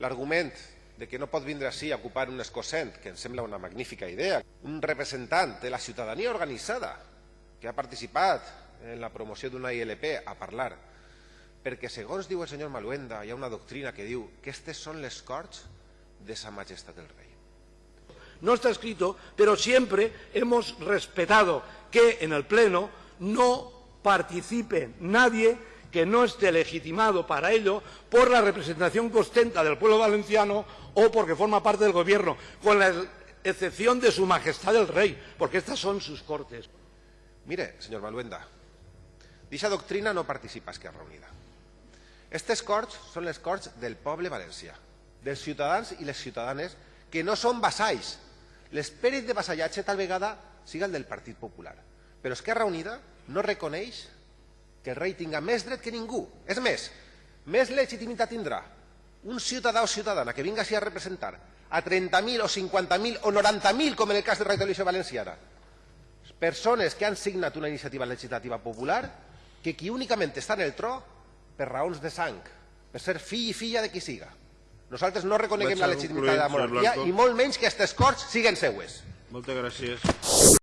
l'argument de que no pot vindre així a ocupar un escocent, que em sembla una magnífica idea, un representant de la ciutadania organitzada que ha participat en la promoció d'una ILP a parlar, perquè segons diu el senyor Maluenda hi ha una doctrina que diu que aquestes són les corts de sa majestat del rei. No está escrito, pero siempre hemos respetado que en el Pleno no participe nadie que no esté legitimado para ello por la representación que ostenta del pueblo valenciano o porque forma parte del Gobierno, con la excepción de Su Majestad el Rey, porque estas son sus cortes. Mire, senyor Maluenda, d'aquesta doctrina no participa Esquerra Unida. Aquestes corts són les corts del poble valencià, dels ciutadans i les ciutadanes que no són vassalls. L'esperit de vassallatge tal vegada siga el del Partit Popular, però Esquerra Unida no reconeix que el rei tinga més dret que ningú. És més, més legitimitat tindrà un ciutadà o ciutadana que vinga així a representar a 30.000 o 50.000 o 90.000, com en el cas de Radio Televisió Valenciana, persones que han signat una iniciativa legislativa popular que qui únicament està en el tro per raons de sang, per ser fill i filla de qui siga. Nosaltres no reconeguem la legitimitat de la monarquia i molt menys que aquestes corts siguen seues. Moltes gràcies.